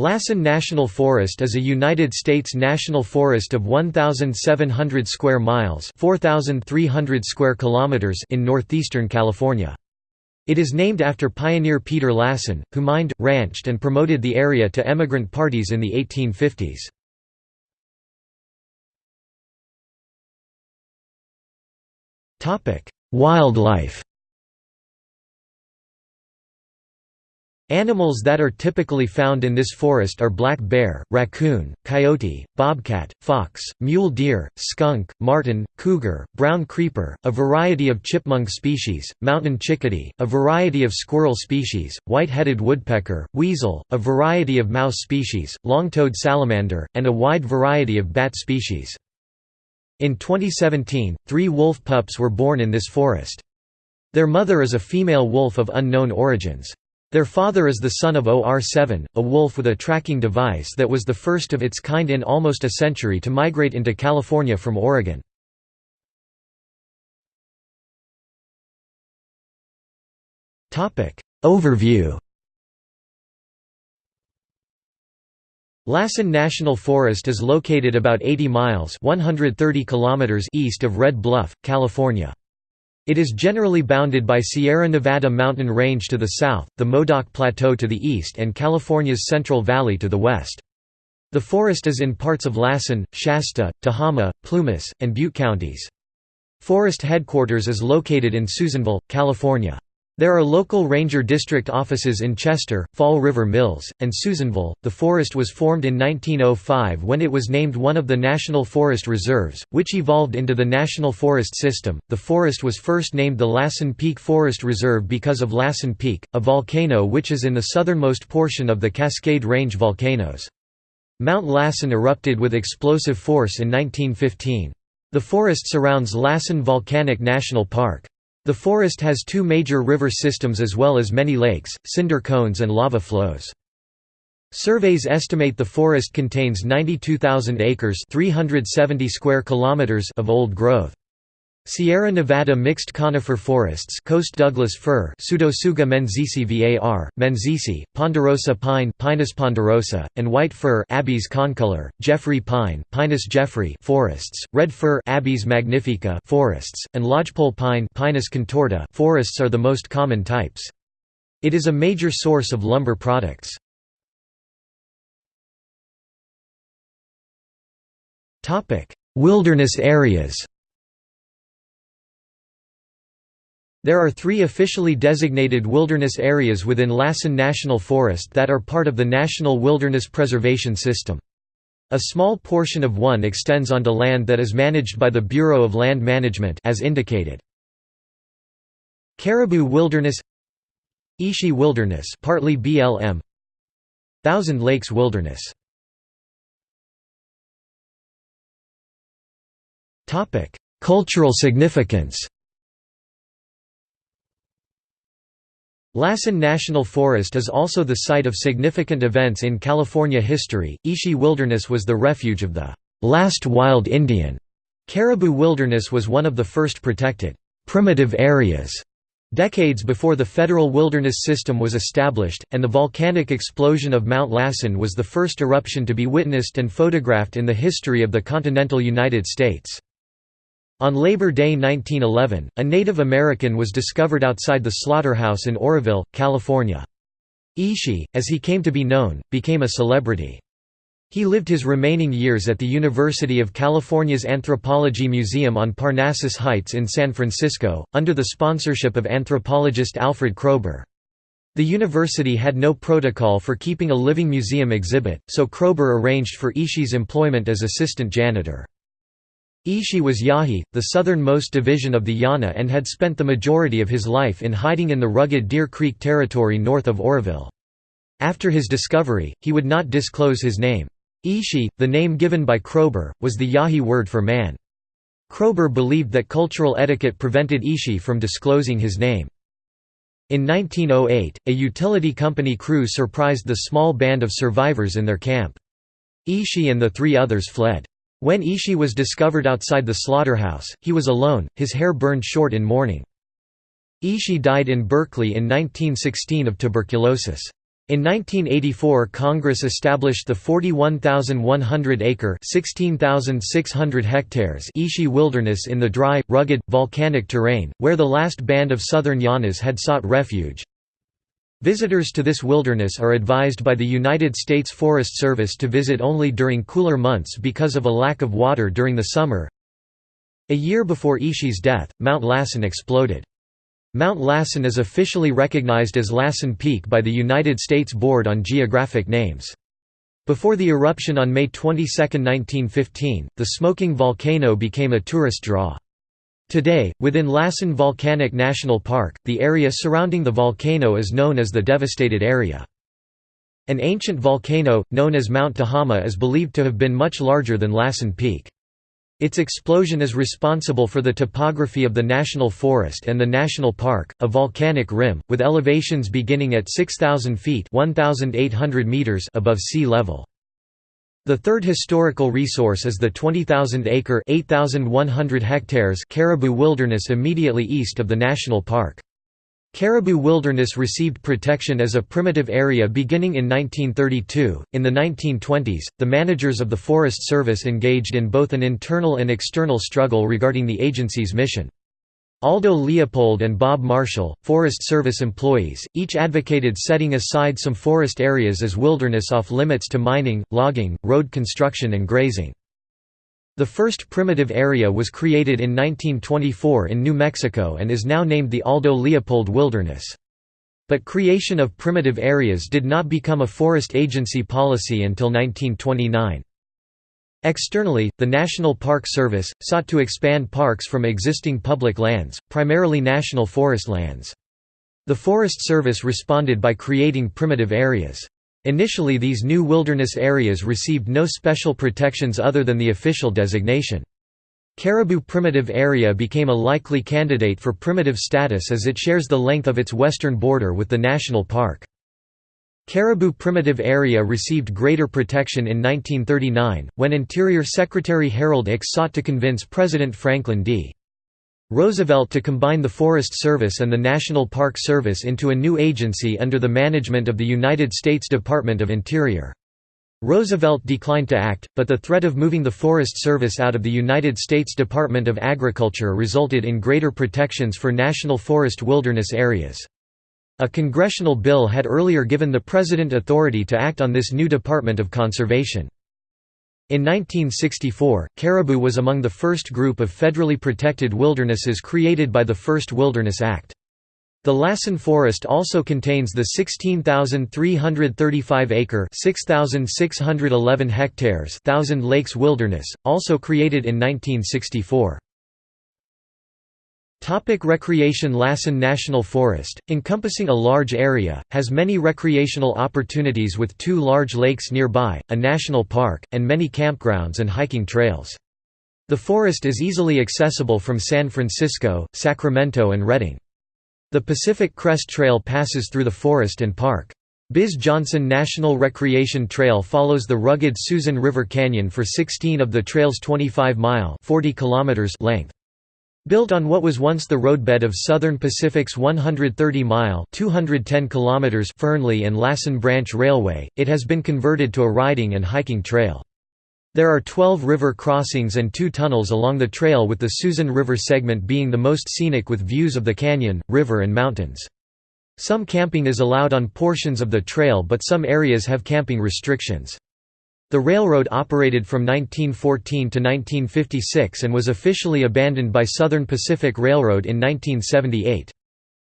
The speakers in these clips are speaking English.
Lassen National Forest is a United States national forest of 1700 square miles, 4300 square kilometers in northeastern California. It is named after pioneer Peter Lassen, who mined, ranched and promoted the area to emigrant parties in the 1850s. Topic: Wildlife Animals that are typically found in this forest are black bear, raccoon, coyote, bobcat, fox, mule deer, skunk, marten, cougar, brown creeper, a variety of chipmunk species, mountain chickadee, a variety of squirrel species, white-headed woodpecker, weasel, a variety of mouse species, long-toed salamander, and a wide variety of bat species. In 2017, three wolf pups were born in this forest. Their mother is a female wolf of unknown origins. Their father is the son of OR-7, a wolf with a tracking device that was the first of its kind in almost a century to migrate into California from Oregon. Overview Lassen National Forest is located about 80 miles 130 kilometers east of Red Bluff, California. It is generally bounded by Sierra Nevada mountain range to the south, the Modoc Plateau to the east and California's Central Valley to the west. The forest is in parts of Lassen, Shasta, Tehama, Plumas, and Butte counties. Forest headquarters is located in Susanville, California. There are local ranger district offices in Chester, Fall River Mills, and Susanville. The forest was formed in 1905 when it was named one of the National Forest Reserves, which evolved into the National Forest System. The forest was first named the Lassen Peak Forest Reserve because of Lassen Peak, a volcano which is in the southernmost portion of the Cascade Range volcanoes. Mount Lassen erupted with explosive force in 1915. The forest surrounds Lassen Volcanic National Park. The forest has two major river systems as well as many lakes, cinder cones and lava flows. Surveys estimate the forest contains 92,000 acres 370 square kilometers of old growth. Sierra Nevada mixed conifer forests Coast Douglas fir Pseudotsuga menziesii var, menziesii, ponderosa pine Pinus ponderosa, and white fir Abies concolor, Jeffrey pine Pinus jeffrey forests, red fir Abies magnifica forests, and lodgepole pine Pinus contorta forests are the most common types. It is a major source of lumber products. Wilderness areas There are three officially designated wilderness areas within Lassen National Forest that are part of the National Wilderness Preservation System. A small portion of one extends onto land that is managed by the Bureau of Land Management as indicated. Caribou Wilderness Ishi Wilderness partly BLM Thousand Lakes Wilderness Cultural significance Lassen National Forest is also the site of significant events in California history. Ishi Wilderness was the refuge of the last wild Indian. Caribou Wilderness was one of the first protected primitive areas decades before the federal wilderness system was established, and the volcanic explosion of Mount Lassen was the first eruption to be witnessed and photographed in the history of the continental United States. On Labor Day 1911, a Native American was discovered outside the slaughterhouse in Oroville, California. Ishi, as he came to be known, became a celebrity. He lived his remaining years at the University of California's Anthropology Museum on Parnassus Heights in San Francisco, under the sponsorship of anthropologist Alfred Kroeber. The university had no protocol for keeping a living museum exhibit, so Kroeber arranged for Ishi's employment as assistant janitor. Ishi was Yahi, the southernmost division of the Yana and had spent the majority of his life in hiding in the rugged Deer Creek territory north of Oroville. After his discovery, he would not disclose his name. Ishi, the name given by Kroeber, was the Yahi word for man. Kroeber believed that cultural etiquette prevented Ishi from disclosing his name. In 1908, a utility company crew surprised the small band of survivors in their camp. Ishi and the three others fled. When Ishi was discovered outside the slaughterhouse, he was alone, his hair burned short in mourning. Ishi died in Berkeley in 1916 of tuberculosis. In 1984 Congress established the 41,100-acre (16,600 hectares) Ishi Wilderness in the dry, rugged, volcanic terrain, where the last band of southern Yanas had sought refuge. Visitors to this wilderness are advised by the United States Forest Service to visit only during cooler months because of a lack of water during the summer. A year before Ishi's death, Mount Lassen exploded. Mount Lassen is officially recognized as Lassen Peak by the United States Board on Geographic Names. Before the eruption on May 22, 1915, the smoking volcano became a tourist draw. Today, within Lassen Volcanic National Park, the area surrounding the volcano is known as the devastated area. An ancient volcano, known as Mount Tehama is believed to have been much larger than Lassen Peak. Its explosion is responsible for the topography of the national forest and the national park, a volcanic rim, with elevations beginning at 6,000 feet meters above sea level. The third historical resource is the 20,000-acre Caribou Wilderness immediately east of the national park. Caribou Wilderness received protection as a primitive area beginning in 1932. In the 1920s, the managers of the Forest Service engaged in both an internal and external struggle regarding the agency's mission. Aldo Leopold and Bob Marshall, Forest Service employees, each advocated setting aside some forest areas as wilderness off limits to mining, logging, road construction and grazing. The first primitive area was created in 1924 in New Mexico and is now named the Aldo Leopold Wilderness. But creation of primitive areas did not become a forest agency policy until 1929. Externally, the National Park Service, sought to expand parks from existing public lands, primarily national forest lands. The Forest Service responded by creating primitive areas. Initially these new wilderness areas received no special protections other than the official designation. Caribou Primitive Area became a likely candidate for primitive status as it shares the length of its western border with the national park. Caribou Primitive Area received greater protection in 1939, when Interior Secretary Harold Ickes sought to convince President Franklin D. Roosevelt to combine the Forest Service and the National Park Service into a new agency under the management of the United States Department of Interior. Roosevelt declined to act, but the threat of moving the Forest Service out of the United States Department of Agriculture resulted in greater protections for national forest wilderness areas. A congressional bill had earlier given the President authority to act on this new Department of Conservation. In 1964, Caribou was among the first group of federally protected wildernesses created by the First Wilderness Act. The Lassen Forest also contains the 16,335-acre (6,611 hectares) Thousand Lakes Wilderness, also created in 1964. Topic recreation Lassen National Forest, encompassing a large area, has many recreational opportunities with two large lakes nearby, a national park, and many campgrounds and hiking trails. The forest is easily accessible from San Francisco, Sacramento and Redding. The Pacific Crest Trail passes through the forest and park. Biz Johnson National Recreation Trail follows the rugged Susan River Canyon for 16 of the trail's 25-mile length. Built on what was once the roadbed of Southern Pacific's 130-mile Fernley and Lassen Branch Railway, it has been converted to a riding and hiking trail. There are 12 river crossings and two tunnels along the trail with the Susan River segment being the most scenic with views of the canyon, river and mountains. Some camping is allowed on portions of the trail but some areas have camping restrictions. The railroad operated from 1914 to 1956 and was officially abandoned by Southern Pacific Railroad in 1978.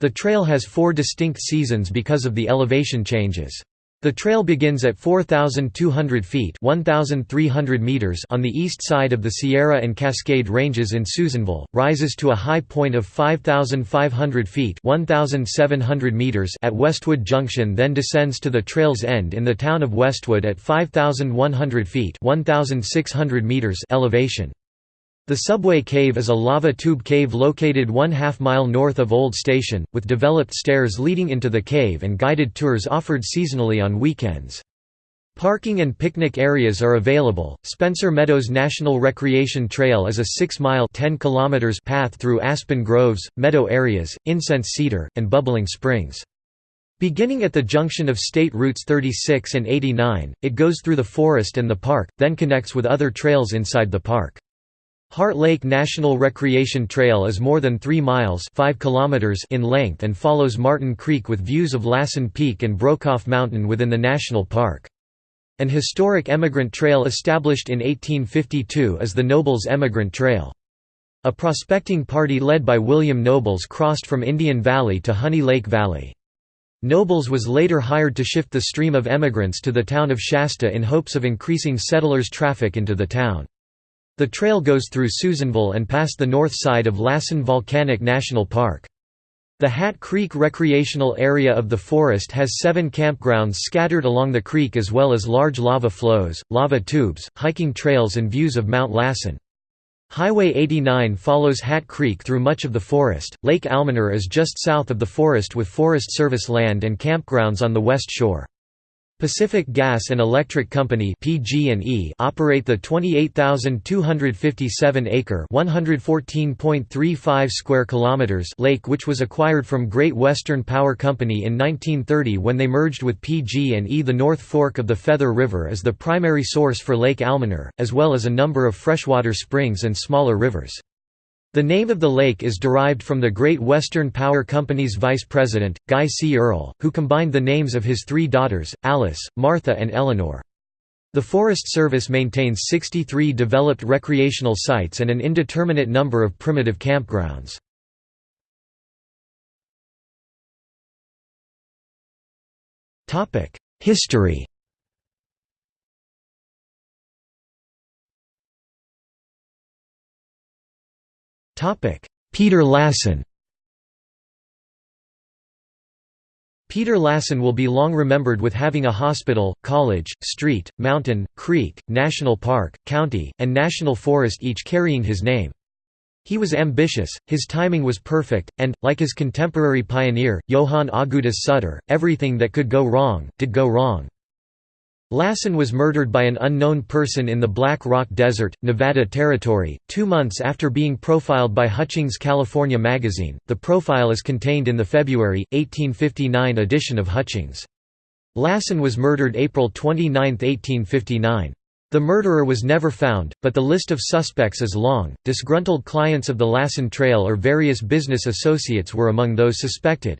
The trail has four distinct seasons because of the elevation changes. The trail begins at 4,200 feet 1,300 meters on the east side of the Sierra and Cascade Ranges in Susanville, rises to a high point of 5,500 feet 1,700 meters at Westwood Junction then descends to the trail's end in the town of Westwood at 5,100 feet 1,600 meters elevation. The Subway Cave is a lava tube cave located one half mile north of Old Station, with developed stairs leading into the cave and guided tours offered seasonally on weekends. Parking and picnic areas are available. Spencer Meadows National Recreation Trail is a 6-mile (10 kilometers) path through aspen groves, meadow areas, incense cedar, and bubbling springs. Beginning at the junction of State Routes 36 and 89, it goes through the forest and the park, then connects with other trails inside the park. Heart Lake National Recreation Trail is more than 3 miles 5 kilometers in length and follows Martin Creek with views of Lassen Peak and Brokeoff Mountain within the national park. An historic emigrant trail established in 1852 is the Nobles Emigrant Trail. A prospecting party led by William Nobles crossed from Indian Valley to Honey Lake Valley. Nobles was later hired to shift the stream of emigrants to the town of Shasta in hopes of increasing settlers' traffic into the town. The trail goes through Susanville and past the north side of Lassen Volcanic National Park. The Hat Creek recreational area of the forest has seven campgrounds scattered along the creek as well as large lava flows, lava tubes, hiking trails and views of Mount Lassen. Highway 89 follows Hat Creek through much of the forest. Lake Almanor is just south of the forest with Forest Service land and campgrounds on the west shore. Pacific Gas and Electric Company (PG&E) operate the 28,257-acre (114.35 square kilometers) lake which was acquired from Great Western Power Company in 1930 when they merged with PG&E. The North Fork of the Feather River is the primary source for Lake Almanor, as well as a number of freshwater springs and smaller rivers. The name of the lake is derived from the Great Western Power Company's vice president, Guy C. Earle, who combined the names of his three daughters, Alice, Martha and Eleanor. The Forest Service maintains 63 developed recreational sites and an indeterminate number of primitive campgrounds. History Peter Lassen Peter Lassen will be long remembered with having a hospital, college, street, mountain, creek, national park, county, and national forest each carrying his name. He was ambitious, his timing was perfect, and, like his contemporary pioneer, Johann Augustus Sutter, everything that could go wrong, did go wrong. Lassen was murdered by an unknown person in the Black Rock Desert, Nevada Territory, two months after being profiled by Hutchings California magazine. The profile is contained in the February, 1859 edition of Hutchings. Lassen was murdered April 29, 1859. The murderer was never found, but the list of suspects is long. Disgruntled clients of the Lassen Trail or various business associates were among those suspected.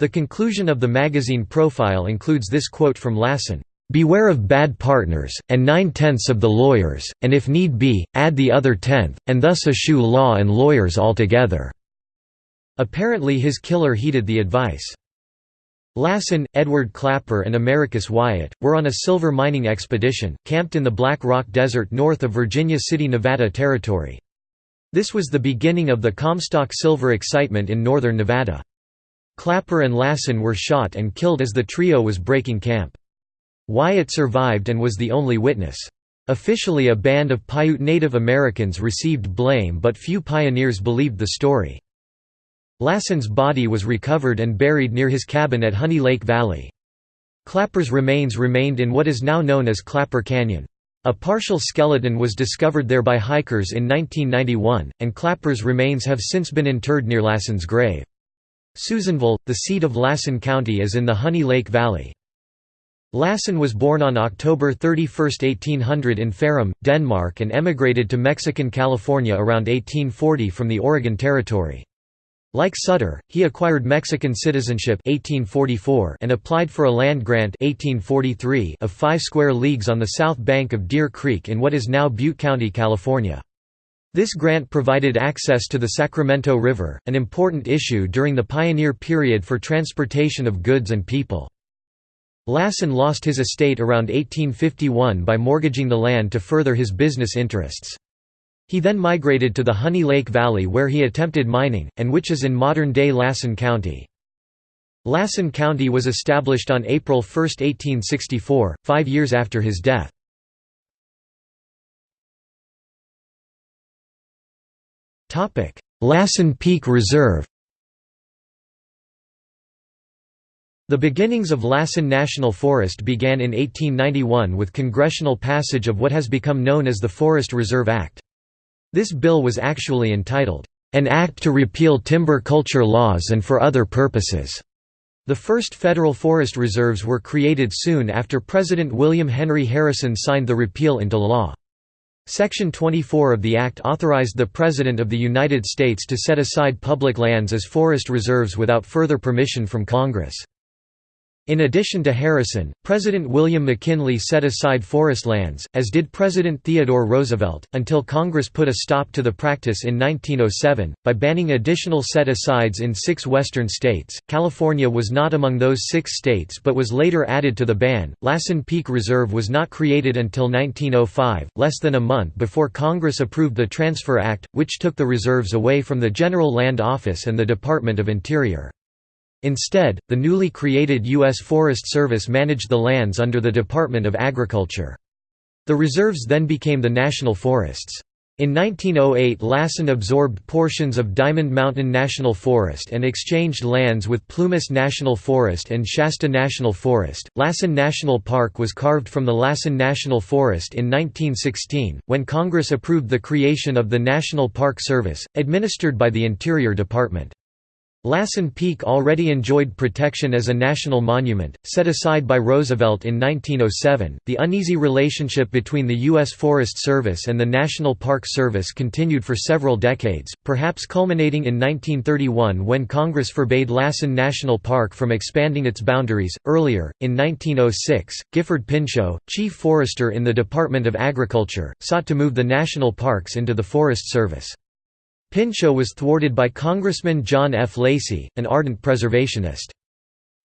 The conclusion of the magazine profile includes this quote from Lassen. Beware of bad partners, and nine-tenths of the lawyers, and if need be, add the other tenth, and thus eschew law and lawyers altogether." Apparently his killer heeded the advice. Lassen, Edward Clapper and Americus Wyatt, were on a silver mining expedition, camped in the Black Rock Desert north of Virginia City, Nevada Territory. This was the beginning of the Comstock silver excitement in northern Nevada. Clapper and Lassen were shot and killed as the trio was breaking camp. Wyatt survived and was the only witness. Officially a band of Paiute Native Americans received blame but few pioneers believed the story. Lassen's body was recovered and buried near his cabin at Honey Lake Valley. Clapper's remains remained in what is now known as Clapper Canyon. A partial skeleton was discovered there by hikers in 1991, and Clapper's remains have since been interred near Lassen's grave. Susanville, the seat of Lassen County is in the Honey Lake Valley. Lassen was born on October 31, 1800 in Farum, Denmark and emigrated to Mexican California around 1840 from the Oregon Territory. Like Sutter, he acquired Mexican citizenship 1844 and applied for a land grant 1843 of 5 square leagues on the south bank of Deer Creek in what is now Butte County, California. This grant provided access to the Sacramento River, an important issue during the pioneer period for transportation of goods and people. Lassen lost his estate around 1851 by mortgaging the land to further his business interests. He then migrated to the Honey Lake Valley where he attempted mining, and which is in modern-day Lassen County. Lassen County was established on April 1, 1864, five years after his death. Lassen Peak Reserve The beginnings of Lassen National Forest began in 1891 with congressional passage of what has become known as the Forest Reserve Act. This bill was actually entitled, "...an act to repeal timber culture laws and for other purposes." The first federal forest reserves were created soon after President William Henry Harrison signed the repeal into law. Section 24 of the Act authorized the President of the United States to set aside public lands as forest reserves without further permission from Congress. In addition to Harrison, President William McKinley set aside forest lands, as did President Theodore Roosevelt, until Congress put a stop to the practice in 1907, by banning additional set-asides in six western states. California was not among those six states but was later added to the ban. Lassen Peak Reserve was not created until 1905, less than a month before Congress approved the Transfer Act, which took the reserves away from the General Land Office and the Department of Interior. Instead, the newly created U.S. Forest Service managed the lands under the Department of Agriculture. The reserves then became the national forests. In 1908 Lassen absorbed portions of Diamond Mountain National Forest and exchanged lands with Plumas National Forest and Shasta National Forest. Lassen National Park was carved from the Lassen National Forest in 1916, when Congress approved the creation of the National Park Service, administered by the Interior Department. Lassen Peak already enjoyed protection as a national monument, set aside by Roosevelt in 1907. The uneasy relationship between the U.S. Forest Service and the National Park Service continued for several decades, perhaps culminating in 1931 when Congress forbade Lassen National Park from expanding its boundaries. Earlier, in 1906, Gifford Pinchot, chief forester in the Department of Agriculture, sought to move the national parks into the Forest Service. Pinchot was thwarted by Congressman John F. Lacey, an ardent preservationist.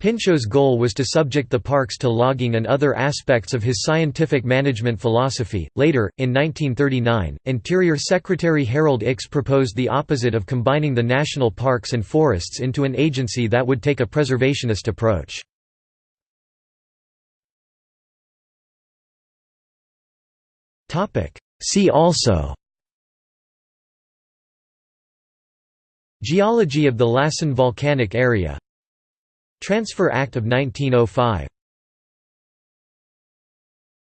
Pinchot's goal was to subject the parks to logging and other aspects of his scientific management philosophy. Later, in 1939, Interior Secretary Harold Ickes proposed the opposite of combining the national parks and forests into an agency that would take a preservationist approach. See also Geology of the Lassen Volcanic Area. Transfer Act of 1905